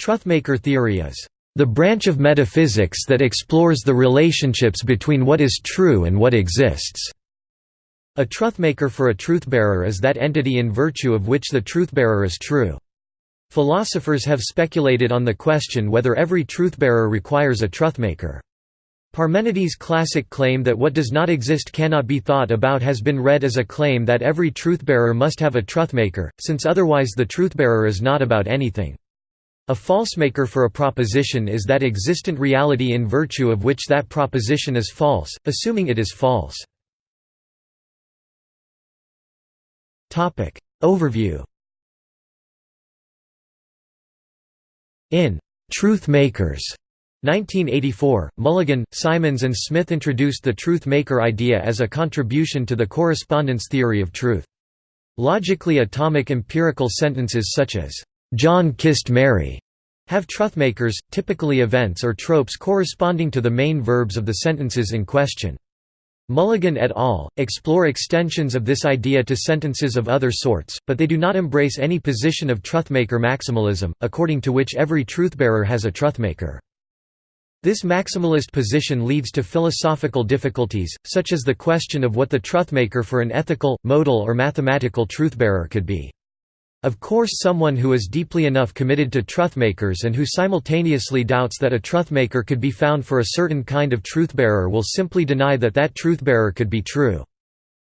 Truthmaker theory is the branch of metaphysics that explores the relationships between what is true and what exists. A truthmaker for a truthbearer is that entity in virtue of which the truthbearer is true. Philosophers have speculated on the question whether every truthbearer requires a truthmaker. Parmenides' classic claim that what does not exist cannot be thought about has been read as a claim that every truthbearer must have a truthmaker, since otherwise the truthbearer is not about anything. A falsemaker for a proposition is that existent reality in virtue of which that proposition is false, assuming it is false. Overview In Truth Makers 1984, Mulligan, Simons and Smith introduced the truth maker idea as a contribution to the correspondence theory of truth. Logically atomic empirical sentences such as, "'John kissed Mary' have truthmakers, typically events or tropes corresponding to the main verbs of the sentences in question. Mulligan et al. explore extensions of this idea to sentences of other sorts, but they do not embrace any position of truthmaker maximalism, according to which every truthbearer has a truthmaker. This maximalist position leads to philosophical difficulties, such as the question of what the truthmaker for an ethical, modal or mathematical truthbearer could be. Of course someone who is deeply enough committed to truthmakers and who simultaneously doubts that a truthmaker could be found for a certain kind of truthbearer will simply deny that that truthbearer could be true.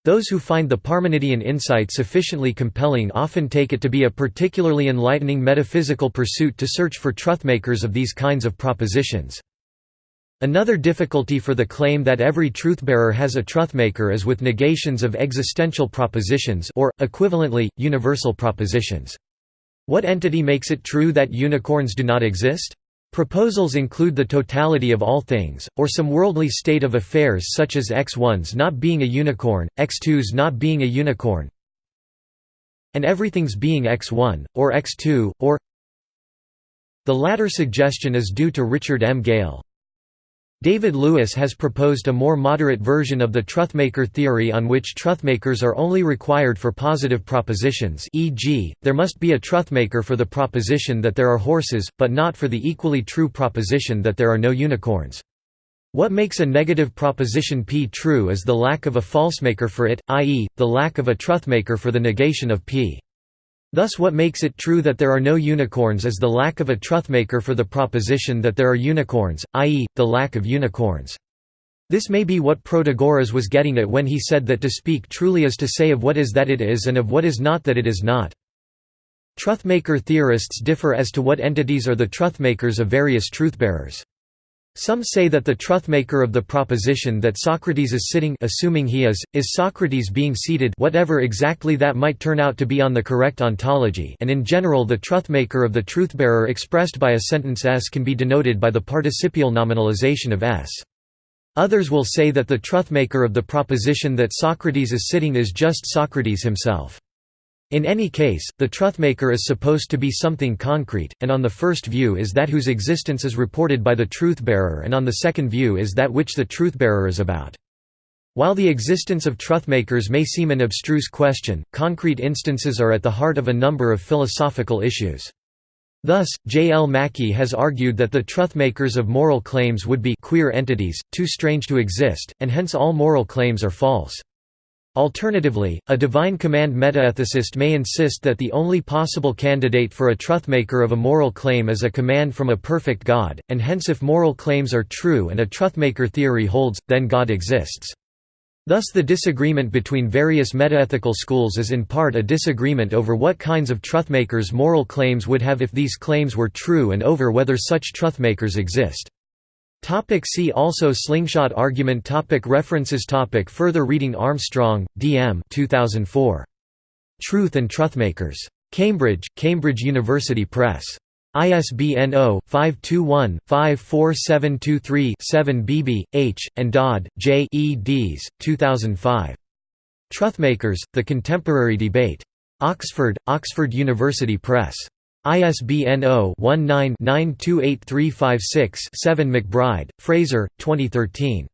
Those who find the Parmenidean insight sufficiently compelling often take it to be a particularly enlightening metaphysical pursuit to search for truthmakers of these kinds of propositions. Another difficulty for the claim that every truthbearer has a truthmaker is with negations of existential propositions or, equivalently, universal propositions. What entity makes it true that unicorns do not exist? Proposals include the totality of all things, or some worldly state of affairs such as X1's not being a unicorn, X2's not being a unicorn, and everything's being X1, or X2, or The latter suggestion is due to Richard M. Gale. David Lewis has proposed a more moderate version of the truthmaker theory on which truthmakers are only required for positive propositions e.g., there must be a truthmaker for the proposition that there are horses, but not for the equally true proposition that there are no unicorns. What makes a negative proposition p true is the lack of a falsemaker for it, i.e., the lack of a truthmaker for the negation of p. Thus what makes it true that there are no unicorns is the lack of a truthmaker for the proposition that there are unicorns, i.e., the lack of unicorns. This may be what Protagoras was getting at when he said that to speak truly is to say of what is that it is and of what is not that it is not. Truthmaker theorists differ as to what entities are the truthmakers of various truthbearers. Some say that the truthmaker of the proposition that Socrates is sitting assuming he is, is Socrates being seated whatever exactly that might turn out to be on the correct ontology and in general the truthmaker of the truthbearer expressed by a sentence s can be denoted by the participial nominalization of s. Others will say that the truthmaker of the proposition that Socrates is sitting is just Socrates himself. In any case, the truthmaker is supposed to be something concrete, and on the first view is that whose existence is reported by the truth-bearer and on the second view is that which the truth-bearer is about. While the existence of truthmakers may seem an abstruse question, concrete instances are at the heart of a number of philosophical issues. Thus, J. L. Mackie has argued that the truthmakers of moral claims would be queer entities, too strange to exist, and hence all moral claims are false. Alternatively, a divine command metaethicist may insist that the only possible candidate for a truthmaker of a moral claim is a command from a perfect God, and hence if moral claims are true and a truthmaker theory holds, then God exists. Thus the disagreement between various metaethical schools is in part a disagreement over what kinds of truthmakers moral claims would have if these claims were true and over whether such truthmakers exist. Topic see also Slingshot argument topic References topic Further reading Armstrong, D. M. 2004. Truth and Truthmakers. Cambridge, Cambridge University Press. ISBN 0-521-54723-7 Beebee, H., and Dodd, J. eds. 2005. Truthmakers, The Contemporary Debate. Oxford, Oxford University Press. ISBN 0-19-928356-7 MacBride, Fraser, 2013.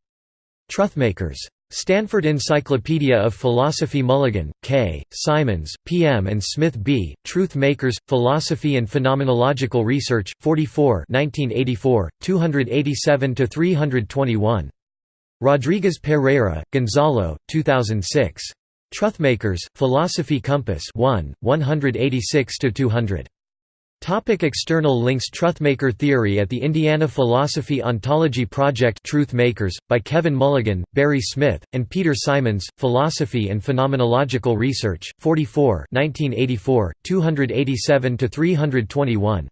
Truthmakers. Stanford Encyclopedia of Philosophy Mulligan, K., Simons, P. M. and Smith B., Truth Makers, Philosophy and Phenomenological Research, 44 1984, 287–321. Rodriguez Pereyra, Gonzalo, 2006. Truthmakers, Philosophy Compass 1, 186–200. Topic external links Truthmaker Theory at the Indiana Philosophy Ontology Project Truth Makers, by Kevin Mulligan, Barry Smith, and Peter Simons, Philosophy and Phenomenological Research, 44 1984, 287–321.